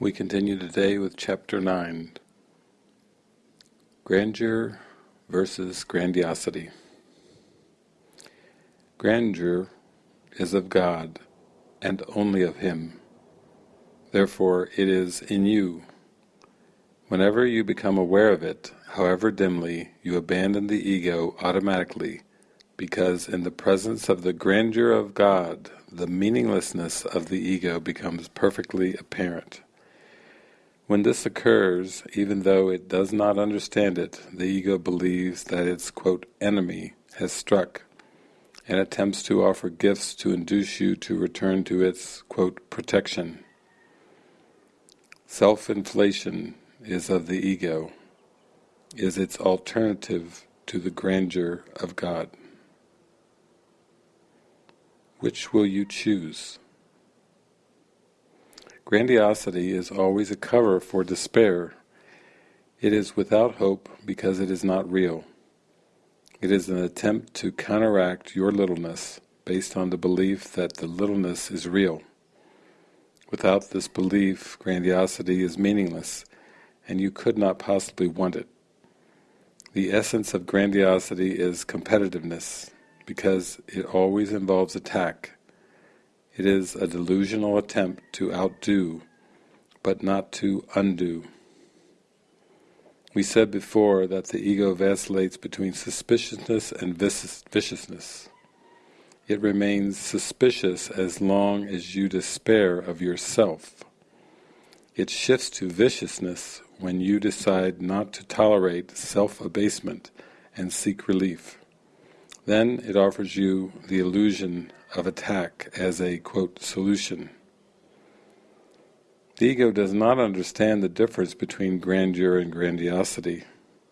We continue today with Chapter 9 Grandeur versus Grandiosity. Grandeur is of God and only of Him. Therefore it is in you. Whenever you become aware of it, however dimly, you abandon the ego automatically, because in the presence of the grandeur of God, the meaninglessness of the ego becomes perfectly apparent. When this occurs, even though it does not understand it, the ego believes that its quote, enemy has struck and attempts to offer gifts to induce you to return to its quote, protection. Self-inflation is of the ego, is its alternative to the grandeur of God. Which will you choose? Grandiosity is always a cover for despair. It is without hope because it is not real. It is an attempt to counteract your littleness based on the belief that the littleness is real. Without this belief, grandiosity is meaningless, and you could not possibly want it. The essence of grandiosity is competitiveness, because it always involves attack, it is a delusional attempt to outdo, but not to undo. We said before that the ego vacillates between suspiciousness and viciousness. It remains suspicious as long as you despair of yourself. It shifts to viciousness when you decide not to tolerate self-abasement and seek relief. Then it offers you the illusion of attack as a, quote, solution. The ego does not understand the difference between grandeur and grandiosity,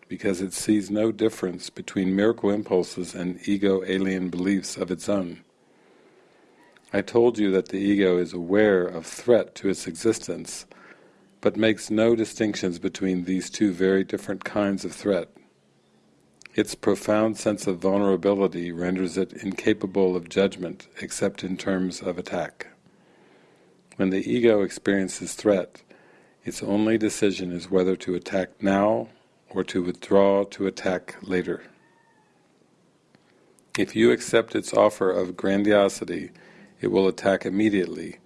because it sees no difference between miracle impulses and ego-alien beliefs of its own. I told you that the ego is aware of threat to its existence, but makes no distinctions between these two very different kinds of threat. Its profound sense of vulnerability renders it incapable of judgment except in terms of attack. When the ego experiences threat, its only decision is whether to attack now or to withdraw to attack later. If you accept its offer of grandiosity, it will attack immediately.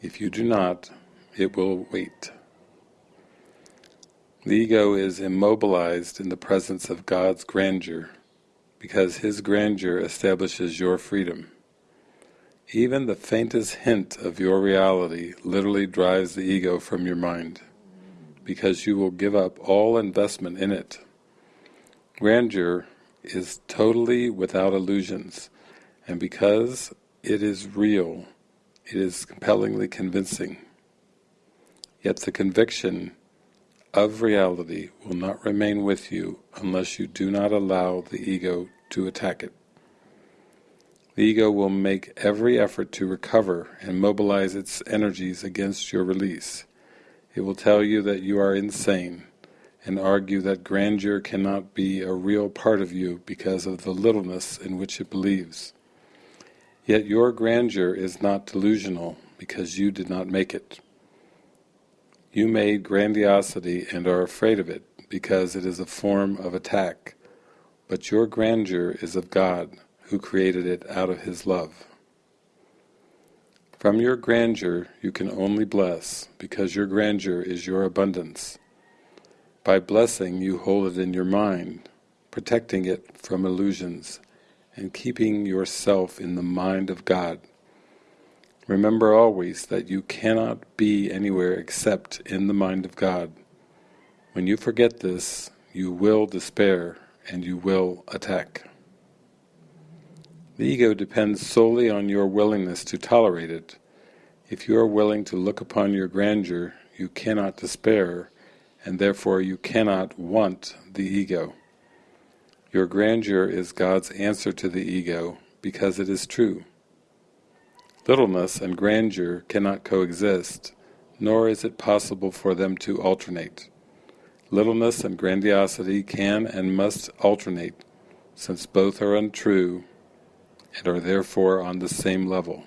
If you do not, it will wait. The ego is immobilized in the presence of God's grandeur, because His grandeur establishes your freedom. Even the faintest hint of your reality literally drives the ego from your mind, because you will give up all investment in it. Grandeur is totally without illusions, and because it is real, it is compellingly convincing. Yet the conviction of reality will not remain with you unless you do not allow the ego to attack it. The ego will make every effort to recover and mobilize its energies against your release. It will tell you that you are insane and argue that grandeur cannot be a real part of you because of the littleness in which it believes. Yet your grandeur is not delusional because you did not make it. You made grandiosity and are afraid of it, because it is a form of attack, but your grandeur is of God, who created it out of His love. From your grandeur you can only bless, because your grandeur is your abundance. By blessing you hold it in your mind, protecting it from illusions, and keeping yourself in the mind of God. Remember always that you cannot be anywhere except in the mind of God. When you forget this, you will despair and you will attack. The ego depends solely on your willingness to tolerate it. If you are willing to look upon your grandeur, you cannot despair, and therefore you cannot want the ego. Your grandeur is God's answer to the ego, because it is true. Littleness and grandeur cannot coexist, nor is it possible for them to alternate. Littleness and grandiosity can and must alternate, since both are untrue and are therefore on the same level.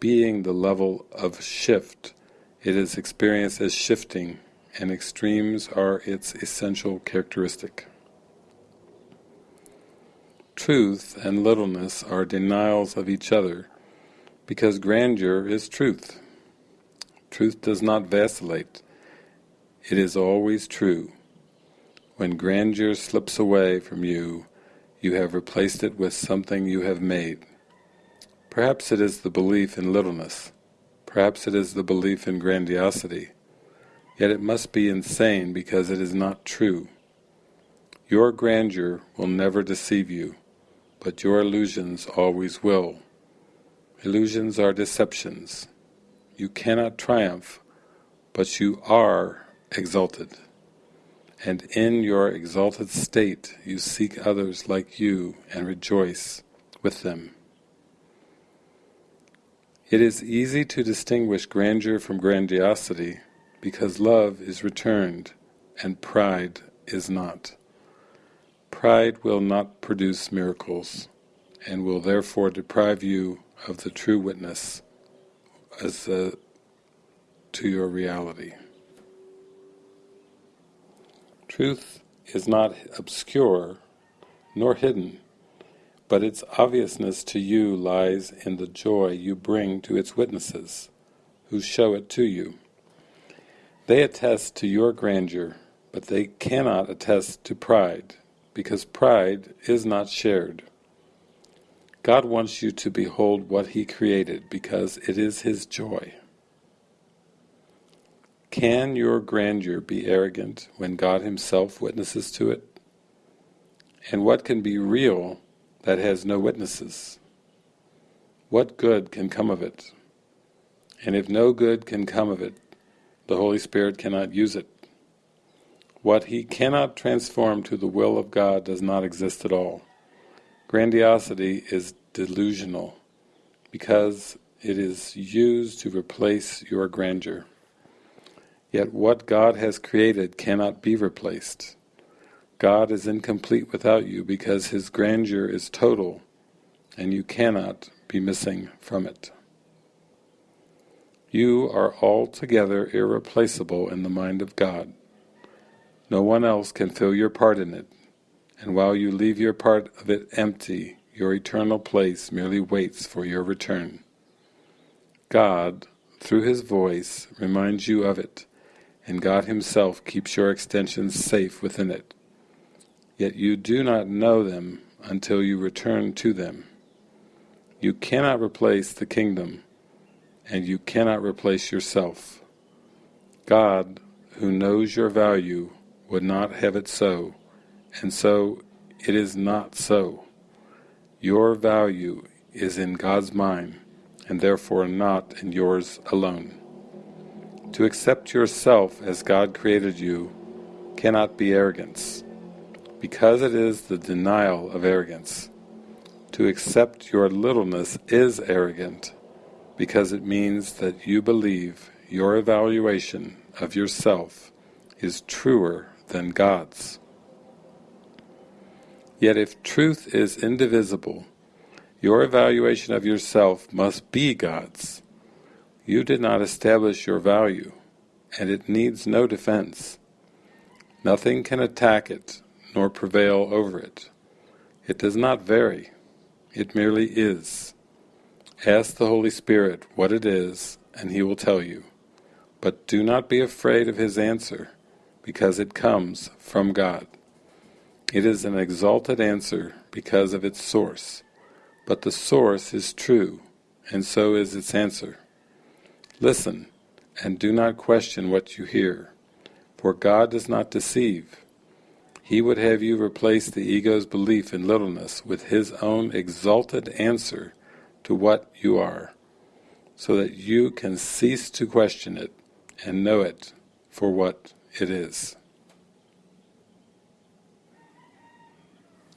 Being the level of shift It is experienced as shifting, and extremes are its essential characteristic. Truth and littleness are denials of each other, because grandeur is truth. Truth does not vacillate, it is always true. When grandeur slips away from you, you have replaced it with something you have made. Perhaps it is the belief in littleness, perhaps it is the belief in grandiosity, yet it must be insane because it is not true. Your grandeur will never deceive you, but your illusions always will. Illusions are deceptions. You cannot triumph, but you are exalted. And in your exalted state you seek others like you and rejoice with them. It is easy to distinguish grandeur from grandiosity because love is returned and pride is not. Pride will not produce miracles and will therefore deprive you of the true witness as to your reality. Truth is not obscure nor hidden, but its obviousness to you lies in the joy you bring to its witnesses, who show it to you. They attest to your grandeur, but they cannot attest to pride, because pride is not shared. God wants you to behold what He created because it is His joy. Can your grandeur be arrogant when God Himself witnesses to it? And what can be real that has no witnesses? What good can come of it? And if no good can come of it, the Holy Spirit cannot use it. What He cannot transform to the will of God does not exist at all. Grandiosity is delusional because it is used to replace your grandeur. Yet what God has created cannot be replaced. God is incomplete without you because His grandeur is total and you cannot be missing from it. You are altogether irreplaceable in the mind of God. No one else can fill your part in it, and while you leave your part of it empty, your eternal place merely waits for your return. God, through His voice, reminds you of it, and God Himself keeps your extensions safe within it. Yet you do not know them until you return to them. You cannot replace the kingdom, and you cannot replace yourself. God, who knows your value, would not have it so, and so it is not so. Your value is in God's mind, and therefore not in yours alone. To accept yourself as God created you cannot be arrogance, because it is the denial of arrogance. To accept your littleness is arrogant, because it means that you believe your evaluation of yourself is truer than God's. Yet if truth is indivisible, your evaluation of yourself must be God's. You did not establish your value, and it needs no defense. Nothing can attack it, nor prevail over it. It does not vary, it merely is. Ask the Holy Spirit what it is, and He will tell you. But do not be afraid of His answer, because it comes from God. It is an exalted answer because of its source, but the source is true, and so is its answer. Listen, and do not question what you hear, for God does not deceive. He would have you replace the ego's belief in littleness with His own exalted answer to what you are, so that you can cease to question it and know it for what it is.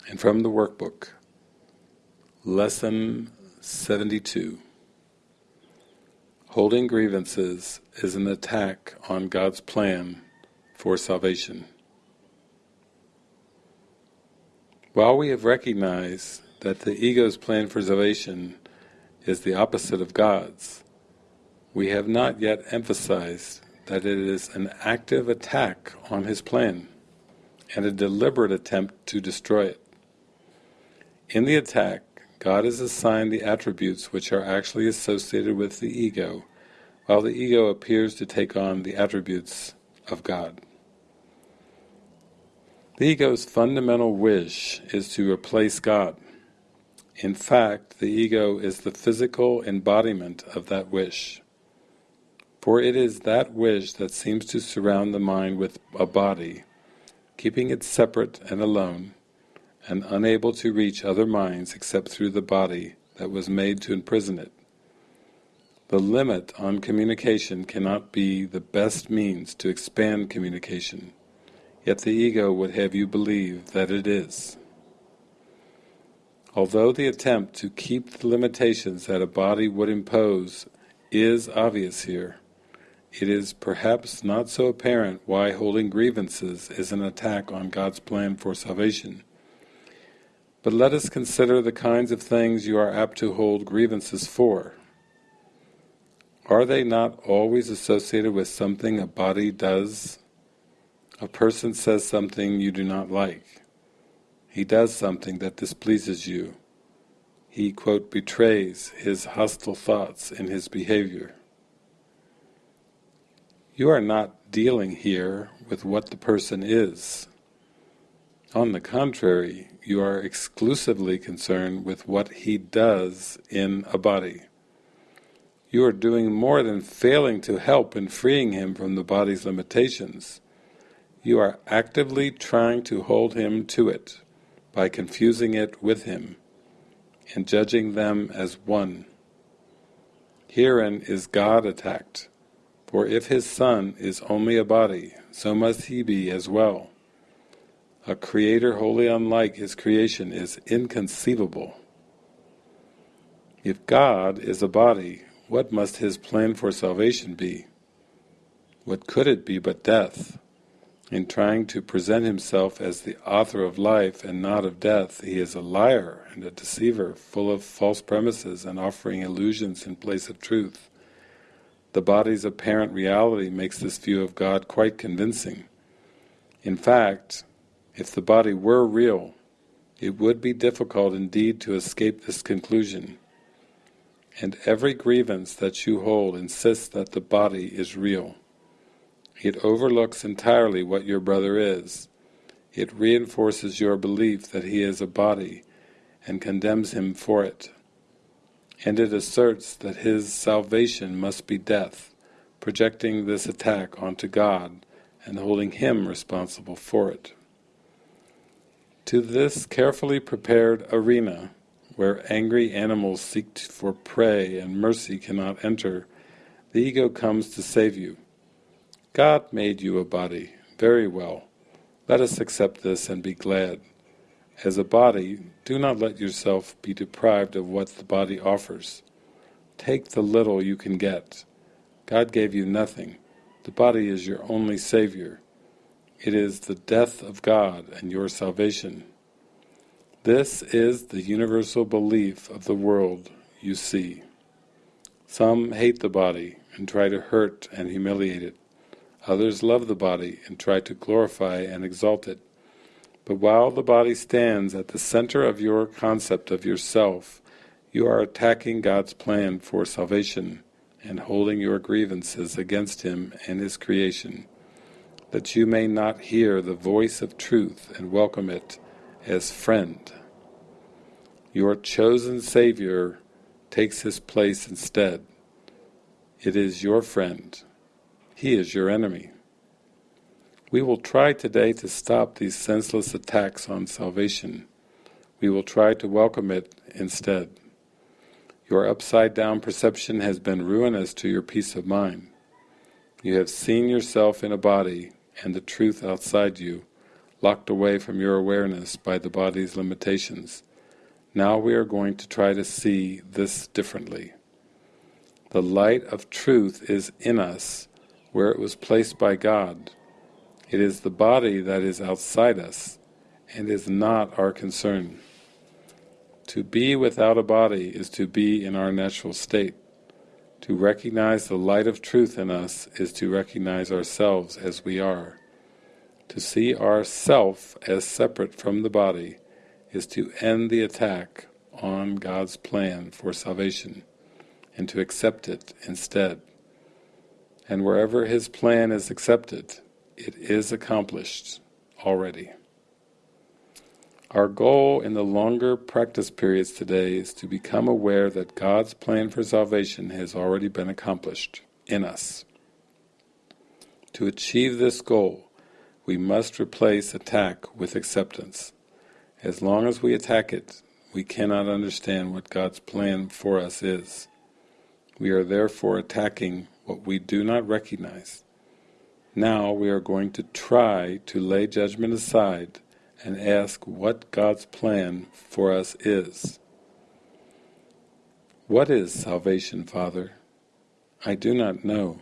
And from the workbook, Lesson 72 Holding grievances is an attack on God's plan for salvation. While we have recognized that the ego's plan for salvation is the opposite of God's, we have not yet emphasized that it is an active attack on his plan and a deliberate attempt to destroy it. In the attack, God is assigned the attributes which are actually associated with the ego, while the ego appears to take on the attributes of God. The ego's fundamental wish is to replace God. In fact, the ego is the physical embodiment of that wish. For it is that wish that seems to surround the mind with a body, keeping it separate and alone, and unable to reach other minds except through the body that was made to imprison it. The limit on communication cannot be the best means to expand communication, yet the ego would have you believe that it is. Although the attempt to keep the limitations that a body would impose is obvious here, it is perhaps not so apparent why holding grievances is an attack on God's plan for salvation. But let us consider the kinds of things you are apt to hold grievances for. Are they not always associated with something a body does? A person says something you do not like. He does something that displeases you. He, quote, betrays his hostile thoughts in his behavior. You are not dealing here with what the person is. On the contrary, you are exclusively concerned with what he does in a body. You are doing more than failing to help in freeing him from the body's limitations. You are actively trying to hold him to it by confusing it with him and judging them as one. Herein is God attacked. For if his Son is only a body, so must he be as well. A creator wholly unlike his creation is inconceivable. If God is a body, what must his plan for salvation be? What could it be but death? In trying to present himself as the author of life and not of death, he is a liar and a deceiver, full of false premises and offering illusions in place of truth. The body's apparent reality makes this view of God quite convincing. In fact, if the body were real, it would be difficult indeed to escape this conclusion. And every grievance that you hold insists that the body is real. It overlooks entirely what your brother is. It reinforces your belief that he is a body and condemns him for it and it asserts that his salvation must be death, projecting this attack onto God and holding him responsible for it. To this carefully prepared arena, where angry animals seek for prey and mercy cannot enter, the ego comes to save you. God made you a body, very well. Let us accept this and be glad. As a body, do not let yourself be deprived of what the body offers. Take the little you can get. God gave you nothing. The body is your only Savior. It is the death of God and your salvation. This is the universal belief of the world you see. Some hate the body and try to hurt and humiliate it. Others love the body and try to glorify and exalt it. But while the body stands at the center of your concept of yourself, you are attacking God's plan for salvation and holding your grievances against Him and His creation, that you may not hear the voice of truth and welcome it as friend. Your chosen Savior takes His place instead. It is your friend. He is your enemy. We will try today to stop these senseless attacks on salvation. We will try to welcome it instead. Your upside-down perception has been ruinous to your peace of mind. You have seen yourself in a body and the truth outside you, locked away from your awareness by the body's limitations. Now we are going to try to see this differently. The light of truth is in us, where it was placed by God, it is the body that is outside us and is not our concern. To be without a body is to be in our natural state. To recognize the light of truth in us is to recognize ourselves as we are. To see ourself as separate from the body is to end the attack on God's plan for salvation and to accept it instead. And wherever His plan is accepted, it is accomplished already. Our goal in the longer practice periods today is to become aware that God's plan for salvation has already been accomplished in us. To achieve this goal, we must replace attack with acceptance. As long as we attack it, we cannot understand what God's plan for us is. We are therefore attacking what we do not recognize. Now we are going to try to lay judgment aside and ask what God's plan for us is. What is salvation, Father? I do not know.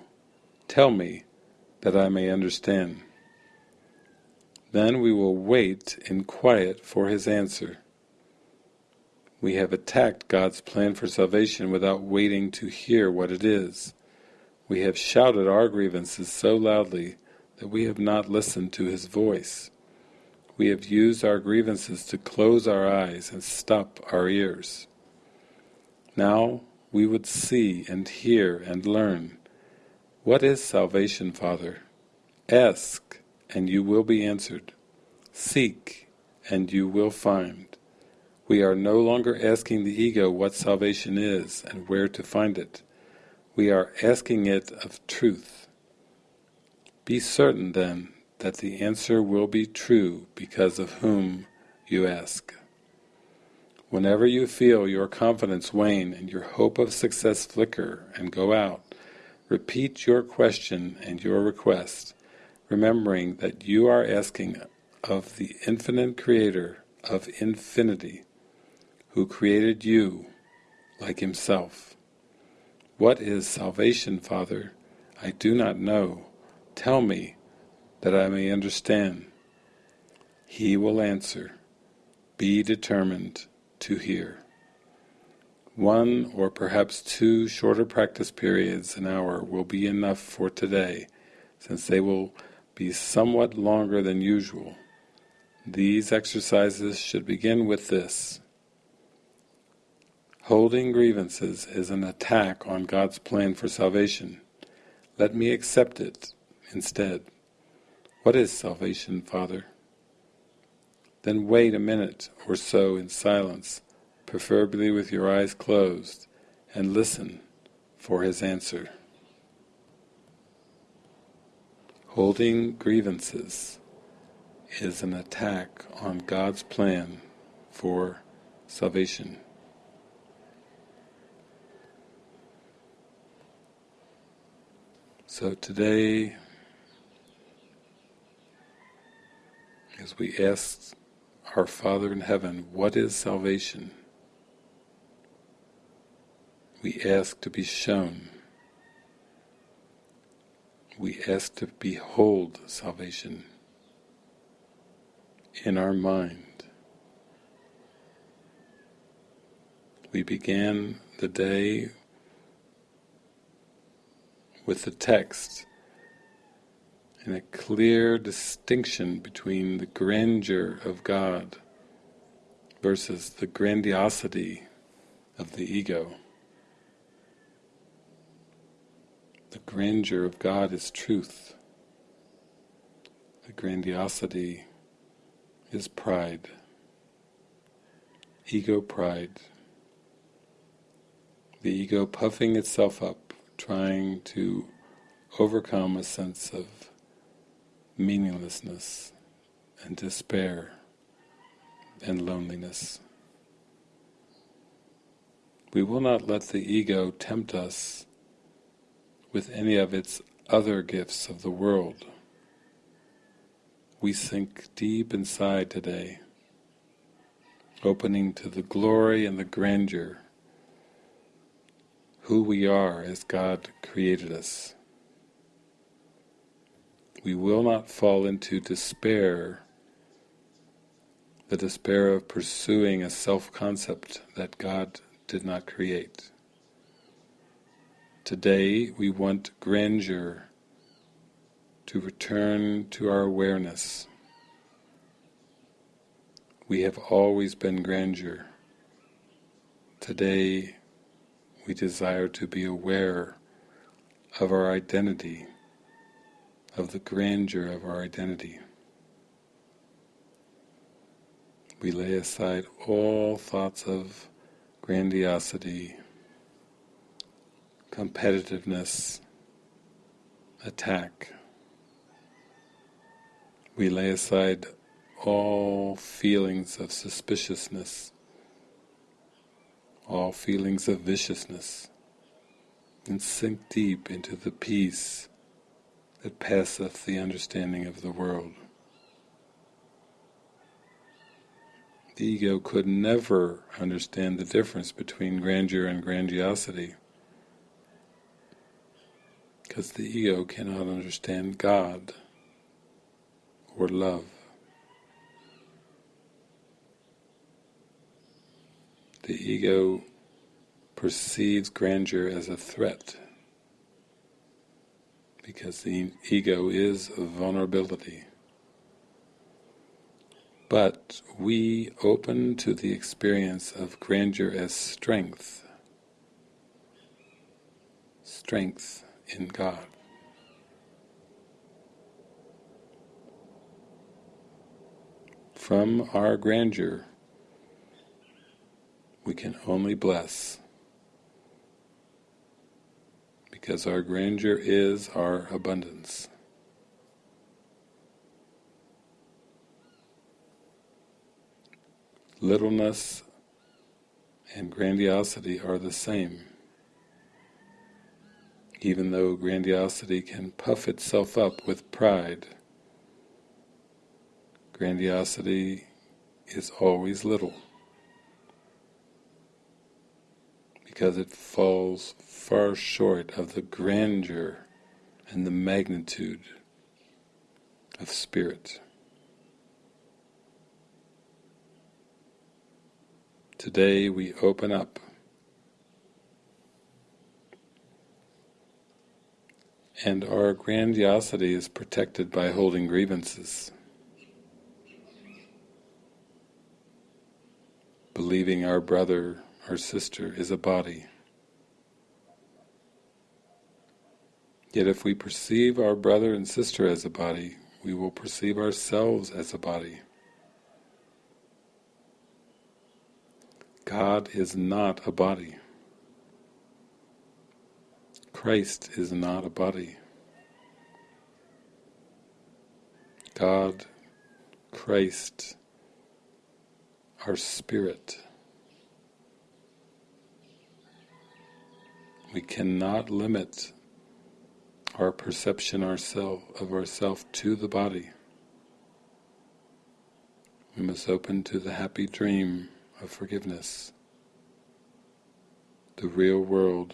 Tell me, that I may understand. Then we will wait in quiet for his answer. We have attacked God's plan for salvation without waiting to hear what it is. We have shouted our grievances so loudly that we have not listened to his voice. We have used our grievances to close our eyes and stop our ears. Now we would see and hear and learn. What is salvation, Father? Ask, and you will be answered. Seek, and you will find. We are no longer asking the ego what salvation is and where to find it. We are asking it of truth. Be certain, then, that the answer will be true because of whom you ask. Whenever you feel your confidence wane and your hope of success flicker and go out, repeat your question and your request, remembering that you are asking of the infinite creator of infinity, who created you like himself. What is salvation, Father? I do not know. Tell me, that I may understand. He will answer, be determined to hear. One or perhaps two shorter practice periods an hour will be enough for today, since they will be somewhat longer than usual. These exercises should begin with this. Holding grievances is an attack on God's plan for salvation. Let me accept it instead. What is salvation, Father? Then wait a minute or so in silence, preferably with your eyes closed, and listen for his answer. Holding grievances is an attack on God's plan for salvation. So today as we ask our Father in heaven, what is salvation? We ask to be shown. We ask to behold salvation in our mind. We began the day with the text and a clear distinction between the grandeur of God versus the grandiosity of the ego. The grandeur of God is truth. The grandiosity is pride. Ego pride. The ego puffing itself up, trying to overcome a sense of meaninglessness and despair and loneliness. We will not let the ego tempt us with any of its other gifts of the world. We sink deep inside today, opening to the glory and the grandeur, who we are as God created us we will not fall into despair, the despair of pursuing a self-concept that God did not create. Today we want grandeur to return to our awareness. We have always been grandeur. Today we desire to be aware of our identity, of the grandeur of our identity. We lay aside all thoughts of grandiosity, competitiveness, attack. We lay aside all feelings of suspiciousness, all feelings of viciousness, and sink deep into the peace that passeth the understanding of the world. The ego could never understand the difference between grandeur and grandiosity because the ego cannot understand God or love. The ego perceives grandeur as a threat because the ego is vulnerability. But we open to the experience of grandeur as strength, strength in God. From our grandeur, we can only bless, because our grandeur is our abundance. Littleness and grandiosity are the same even though grandiosity can puff itself up with pride. Grandiosity is always little, because it falls far short of the grandeur and the magnitude of spirit. Today we open up and our grandiosity is protected by holding grievances. Believing our brother or sister is a body. Yet if we perceive our brother and sister as a body, we will perceive ourselves as a body. God is not a body. Christ is not a body. God, Christ, our spirit. We cannot limit our perception ourself, of ourself to the body. We must open to the happy dream of forgiveness, the real world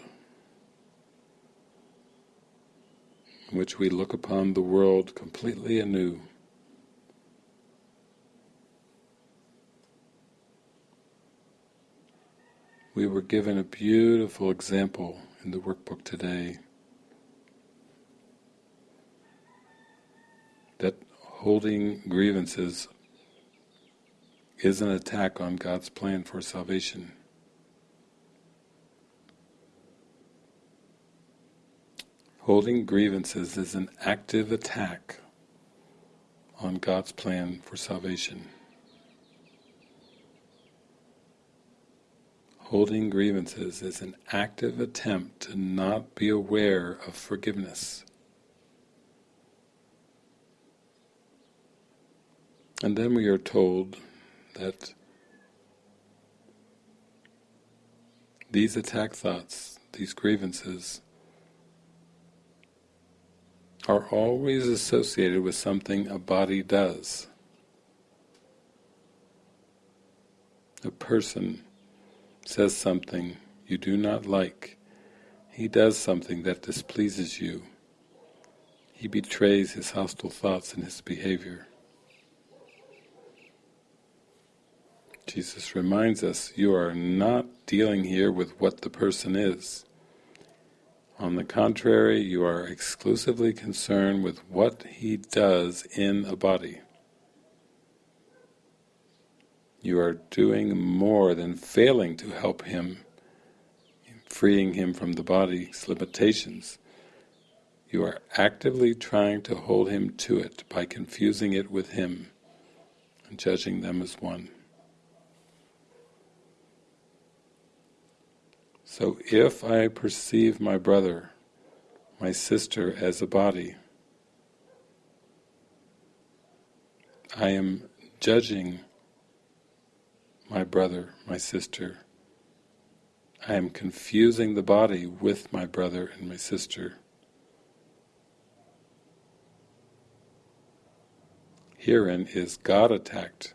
in which we look upon the world completely anew. We were given a beautiful example in the workbook today that holding grievances is an attack on God's plan for salvation. Holding grievances is an active attack on God's plan for salvation. Holding grievances is an active attempt to not be aware of forgiveness. And then we are told that these attack thoughts, these grievances, are always associated with something a body does. A person says something you do not like. He does something that displeases you. He betrays his hostile thoughts in his behavior. Jesus reminds us, you are not dealing here with what the person is. On the contrary, you are exclusively concerned with what he does in a body. You are doing more than failing to help him, freeing him from the body's limitations. You are actively trying to hold him to it by confusing it with him and judging them as one. So if I perceive my brother, my sister as a body, I am judging my brother, my sister. I am confusing the body with my brother and my sister. Herein is God attacked,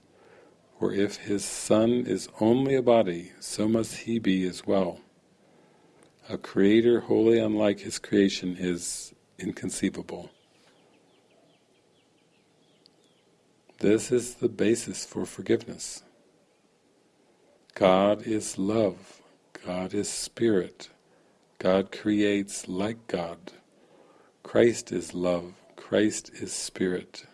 for if his Son is only a body, so must he be as well. A creator wholly unlike his creation is inconceivable. This is the basis for forgiveness. God is love. God is spirit. God creates like God. Christ is love. Christ is spirit.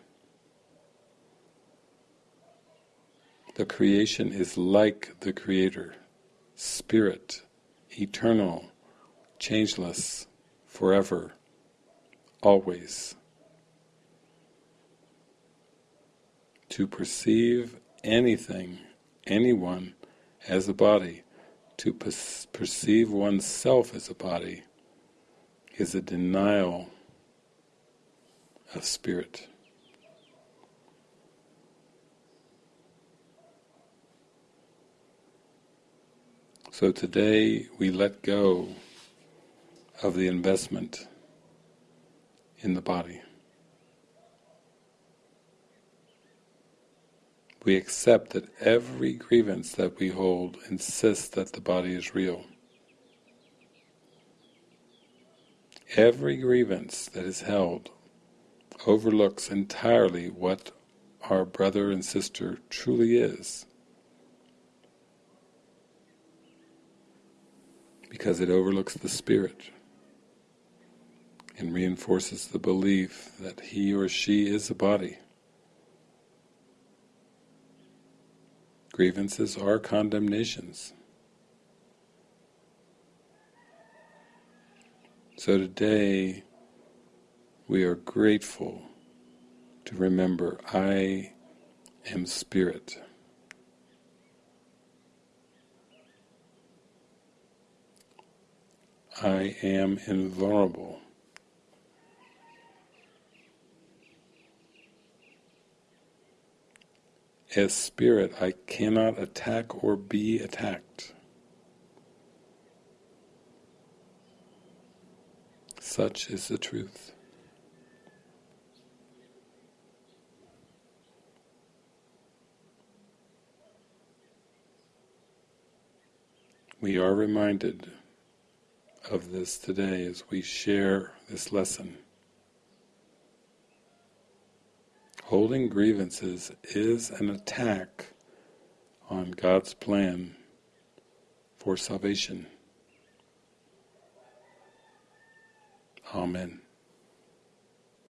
The creation is like the Creator, spirit, eternal, changeless, forever, always. To perceive anything, anyone, as a body, to perceive oneself as a body, is a denial of spirit. So today we let go of the investment in the body. We accept that every grievance that we hold insists that the body is real. Every grievance that is held overlooks entirely what our brother and sister truly is. Because it overlooks the spirit and reinforces the belief that he or she is a body. Grievances are condemnations. So today we are grateful to remember I am spirit. I am invulnerable. As spirit, I cannot attack or be attacked. Such is the truth. We are reminded of this today as we share this lesson. Holding grievances is an attack on God's plan for salvation. Amen.